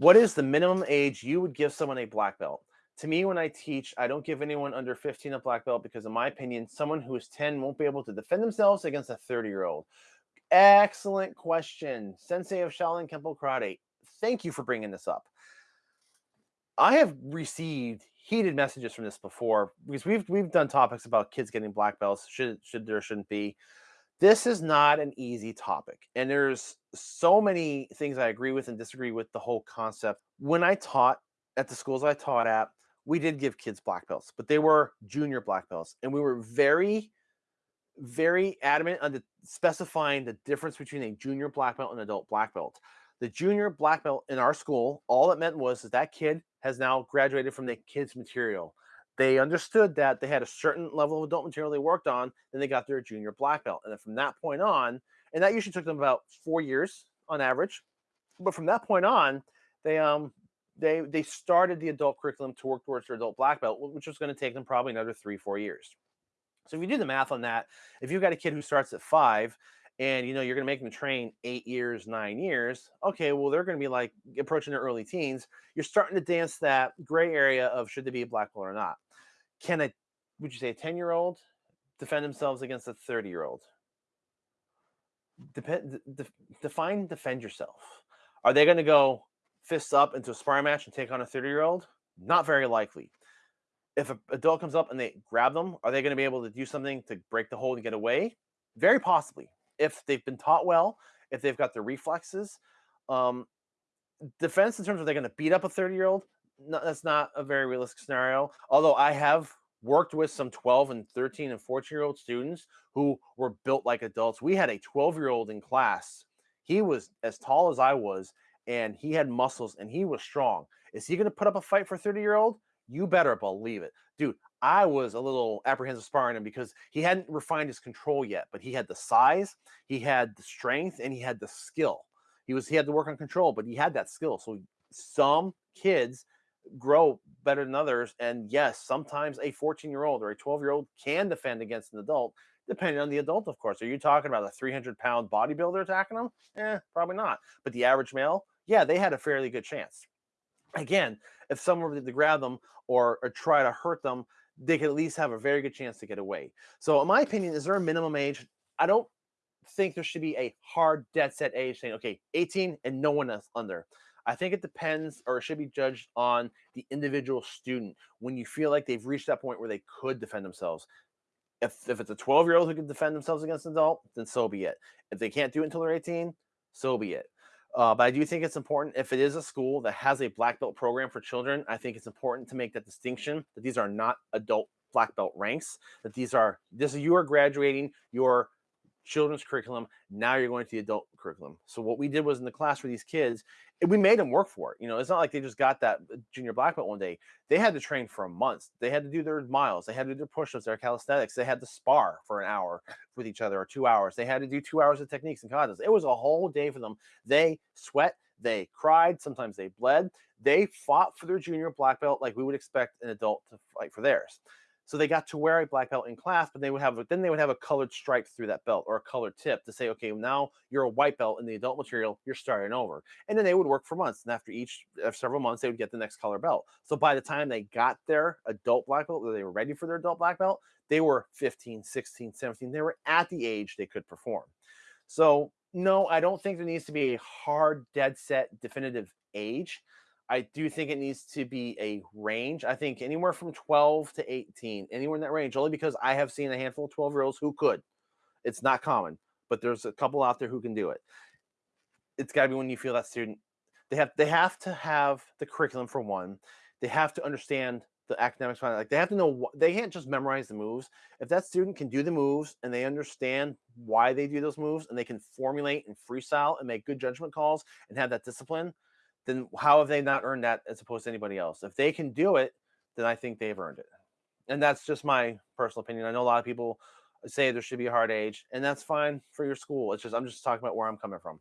What is the minimum age you would give someone a black belt? To me, when I teach, I don't give anyone under 15 a black belt because, in my opinion, someone who is 10 won't be able to defend themselves against a 30 year old. Excellent question. Sensei of Shaolin Kempo Karate. Thank you for bringing this up. I have received heated messages from this before because we've we've done topics about kids getting black belts should should there shouldn't be this is not an easy topic and there's so many things i agree with and disagree with the whole concept. When i taught at the schools i taught at we did give kids black belts but they were junior black belts and we were very very adamant on the, specifying the difference between a junior black belt and adult black belt. The junior black belt in our school all it meant was that that kid has now graduated from the kids material they understood that they had a certain level of adult material they worked on, then they got their junior black belt. And then from that point on, and that usually took them about four years on average. But from that point on, they um they they started the adult curriculum to work towards their adult black belt, which was going to take them probably another three, four years. So if you do the math on that, if you've got a kid who starts at five and you know you're going to make them train eight years nine years okay well they're going to be like approaching their early teens you're starting to dance that gray area of should they be a black belt or not. Can a would you say a 10 year old defend themselves against a 30 year old? Depend, de- define defend yourself. Are they going to go fists up into a sparring match and take on a 30 year old? Not very likely. If an adult comes up and they grab them are they going to be able to do something to break the hold and get away? Very possibly if they've been taught well if they've got the reflexes um, defense in terms of they're going to beat up a 30 year old no, that's not a very realistic scenario. Although I have worked with some 12 and 13 and 14 year old students who were built like adults. We had a 12 year old in class. He was as tall as I was, and he had muscles and he was strong. Is he going to put up a fight for 30 year old? You better believe it. Dude, I was a little apprehensive sparring him because he hadn't refined his control yet, but he had the size, he had the strength, and he had the skill. He was he had to work on control, but he had that skill. So some kids grow better than others. And yes, sometimes a 14 year old or a 12 year old can defend against an adult, depending on the adult, of course. Are you talking about a 300 pound bodybuilder attacking them? Eh, probably not. But the average male, yeah, they had a fairly good chance. Again, if someone were to grab them or, or try to hurt them, they could at least have a very good chance to get away. So, in my opinion, is there a minimum age? I don't think there should be a hard, dead set age saying, okay, 18 and no one else under. I think it depends or it should be judged on the individual student when you feel like they've reached that point where they could defend themselves. If, if it's a 12 year old who can defend themselves against an adult, then so be it. If they can't do it until they're 18, so be it. Uh, but I do think it's important if it is a school that has a black belt program for children, I think it's important to make that distinction that these are not adult black belt ranks, that these are this is you are graduating your children's curriculum. Now you're going to the adult curriculum. So what we did was in the class for these kids, we made them work for it. You know, it's not like they just got that uh, junior black belt one day. They had to train for months. They had to do their miles. They had to do their push-ups, their calisthenics. They had to spar for an hour with each other or two hours. They had to do two hours of techniques and katas. It was a whole day for them. They sweat. They cried. Sometimes they bled. They fought for their junior black belt like we would expect an adult to fight for theirs. So they got to wear a black belt in class, but they would have then they would have a colored stripe through that belt or a colored tip to say, okay, now you're a white belt in the adult material, you're starting over. And then they would work for months. And after each after several months, they would get the next color belt. So by the time they got their adult black belt, they were ready for their adult black belt, they were 15, 16, 17. They were at the age they could perform. So no, I don't think there needs to be a hard, dead set, definitive age. I do think it needs to be a range. I think anywhere from 12 to 18, anywhere in that range, only because I have seen a handful of 12 year olds who could. It's not common, but there's a couple out there who can do it. It's got to be when you feel that student. They have they have to have the curriculum for one. They have to understand the academics Like they have to know they can't just memorize the moves. If that student can do the moves and they understand why they do those moves and they can formulate and freestyle and make good judgment calls and have that discipline, then how have they not earned that as opposed to anybody else? If they can do it, then I think they've earned it. And that's just my personal opinion. I know a lot of people say there should be a hard age, and that's fine for your school. It's just I'm just talking about where I'm coming from.